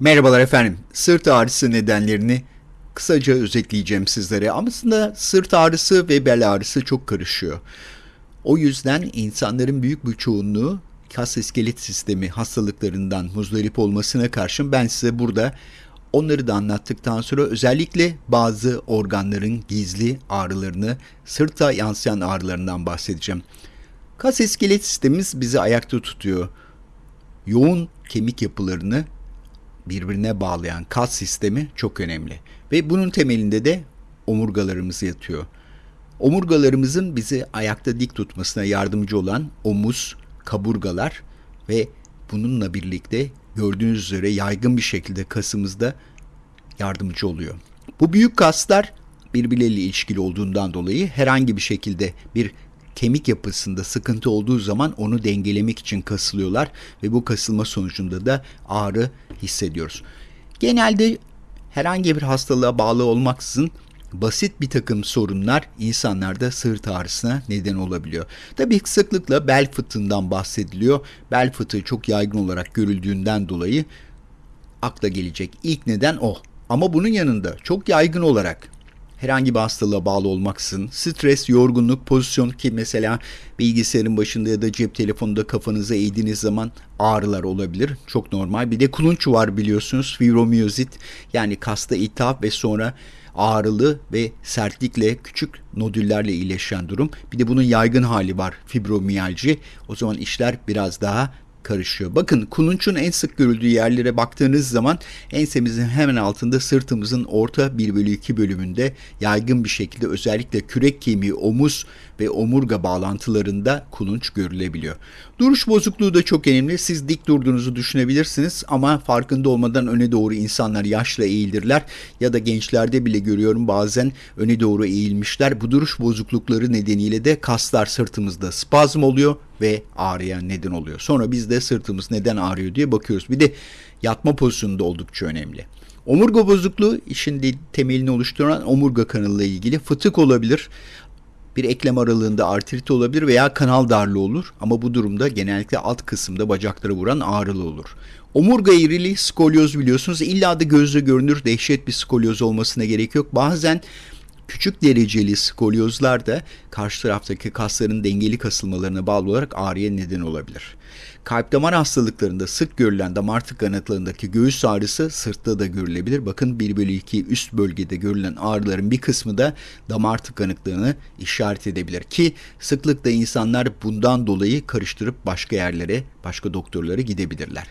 Merhabalar efendim. Sırt ağrısı nedenlerini kısaca özetleyeceğim sizlere. Aslında sırt ağrısı ve bel ağrısı çok karışıyor. O yüzden insanların büyük bir çoğunluğu kas iskelet sistemi hastalıklarından muzdarip olmasına karşın ben size burada onları da anlattıktan sonra özellikle bazı organların gizli ağrılarını, sırta yansıyan ağrılarından bahsedeceğim. Kas iskelet sistemimiz bizi ayakta tutuyor. Yoğun kemik yapılarını birbirine bağlayan kas sistemi çok önemli. Ve bunun temelinde de omurgalarımız yatıyor. Omurgalarımızın bizi ayakta dik tutmasına yardımcı olan omuz, kaburgalar ve bununla birlikte gördüğünüz üzere yaygın bir şekilde kasımızda yardımcı oluyor. Bu büyük kaslar birbirleriyle ilişkili olduğundan dolayı herhangi bir şekilde bir kemik yapısında sıkıntı olduğu zaman onu dengelemek için kasılıyorlar ve bu kasılma sonucunda da ağrı hissediyoruz. Genelde herhangi bir hastalığa bağlı olmaksızın basit bir takım sorunlar insanlarda sırt ağrısına neden olabiliyor. Tabii sıklıkla bel fıtığından bahsediliyor. Bel fıtığı çok yaygın olarak görüldüğünden dolayı akla gelecek ilk neden o. Ama bunun yanında çok yaygın olarak herhangi bir hastalığa bağlı olmaksızın stres, yorgunluk, pozisyon ki mesela bilgisayarın başında ya da cep telefonunda kafanıza eğdiğiniz zaman ağrılar olabilir. Çok normal. Bir de kulunç var biliyorsunuz. Fibromiyozit yani kasta iltihap ve sonra ağrılı ve sertlikle küçük nodüllerle iyileşen durum. Bir de bunun yaygın hali var fibromiyalji. O zaman işler biraz daha karışıyor. Bakın kulunçun en sık görüldüğü yerlere baktığınız zaman ensemizin hemen altında sırtımızın orta 1 bölü 2 bölümünde yaygın bir şekilde özellikle kürek kemiği, omuz ve omurga bağlantılarında kulunç görülebiliyor. Duruş bozukluğu da çok önemli. Siz dik durduğunuzu düşünebilirsiniz ama farkında olmadan öne doğru insanlar yaşla eğilirler ya da gençlerde bile görüyorum bazen öne doğru eğilmişler. Bu duruş bozuklukları nedeniyle de kaslar sırtımızda spazm oluyor ve ağrıya neden oluyor. Sonra biz de sırtımız neden ağrıyor diye bakıyoruz. Bir de yatma pozisyonu da oldukça önemli. Omurga bozukluğu işin temelini oluşturan omurga kanalıyla ilgili fıtık olabilir. Bir eklem aralığında artrit olabilir veya kanal darlığı olur ama bu durumda genellikle alt kısımda bacaklara vuran ağrılı olur. Omurga eğriliği skolyoz biliyorsunuz. İlla da gözle görünür dehşet bir skolyoz olmasına gerek yok. Bazen Küçük dereceli skolyozlar da karşı taraftaki kasların dengeli kasılmalarına bağlı olarak ağrıya neden olabilir. Kalp damar hastalıklarında sık görülen damar tıkanıklığındaki göğüs ağrısı sırtta da görülebilir. Bakın 1 bölü 2 üst bölgede görülen ağrıların bir kısmı da damar tıkanıklığını işaret edebilir. Ki sıklıkla insanlar bundan dolayı karıştırıp başka yerlere, başka doktorlara gidebilirler.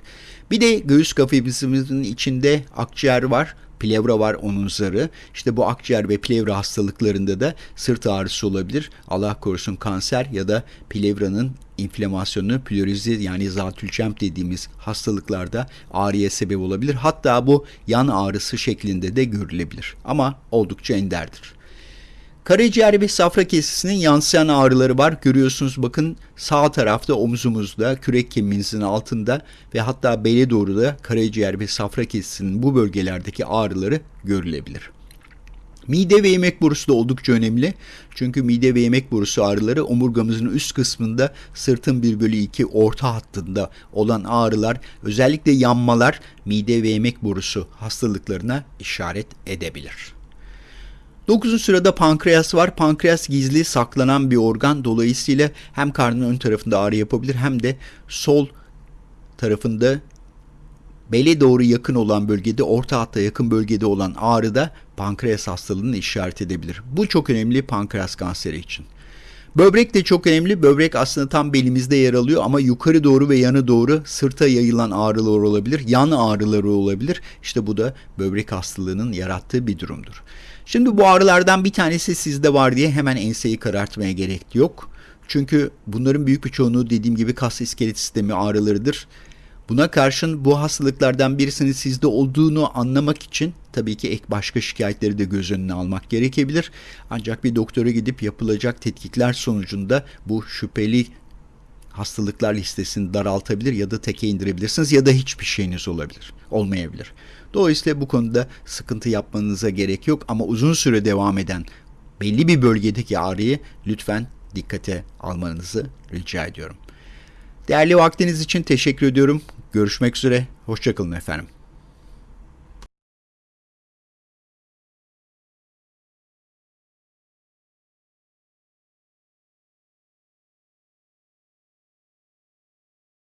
Bir de göğüs kafesimizin içinde akciğer var plevra var onun zarı. İşte bu akciğer ve plevra hastalıklarında da sırt ağrısı olabilir. Allah korusun kanser ya da plevranın inflamasyonu plörizi yani zatülçem dediğimiz hastalıklarda ağrıya sebep olabilir. Hatta bu yan ağrısı şeklinde de görülebilir. Ama oldukça enderdir. Karaciğer ve safra kesisinin yansıyan ağrıları var. Görüyorsunuz bakın sağ tarafta omuzumuzda, kürek kemiğimizin altında ve hatta bele doğru da karaciğer ve safra kesisinin bu bölgelerdeki ağrıları görülebilir. Mide ve yemek borusu da oldukça önemli. Çünkü mide ve yemek borusu ağrıları omurgamızın üst kısmında sırtın 1 bölü 2 orta hattında olan ağrılar özellikle yanmalar mide ve yemek borusu hastalıklarına işaret edebilir. 9. sırada pankreas var. Pankreas gizli saklanan bir organ. Dolayısıyla hem karnın ön tarafında ağrı yapabilir hem de sol tarafında bele doğru yakın olan bölgede, orta hatta yakın bölgede olan ağrı da pankreas hastalığını işaret edebilir. Bu çok önemli pankreas kanseri için. Böbrek de çok önemli. Böbrek aslında tam belimizde yer alıyor ama yukarı doğru ve yanı doğru sırta yayılan ağrılar olabilir. Yan ağrıları olabilir. İşte bu da böbrek hastalığının yarattığı bir durumdur. Şimdi bu ağrılardan bir tanesi sizde var diye hemen enseyi karartmaya gerek yok. Çünkü bunların büyük bir çoğunluğu dediğim gibi kas iskelet sistemi ağrılarıdır. Buna karşın bu hastalıklardan birisinin sizde olduğunu anlamak için tabii ki ek başka şikayetleri de göz önüne almak gerekebilir. Ancak bir doktora gidip yapılacak tetkikler sonucunda bu şüpheli hastalıklar listesini daraltabilir ya da teke indirebilirsiniz ya da hiçbir şeyiniz olabilir, olmayabilir. Dolayısıyla bu konuda sıkıntı yapmanıza gerek yok ama uzun süre devam eden belli bir bölgedeki ağrıyı lütfen dikkate almanızı rica ediyorum. Değerli vaktiniz için teşekkür ediyorum. Görüşmek üzere. Hoşçakalın efendim.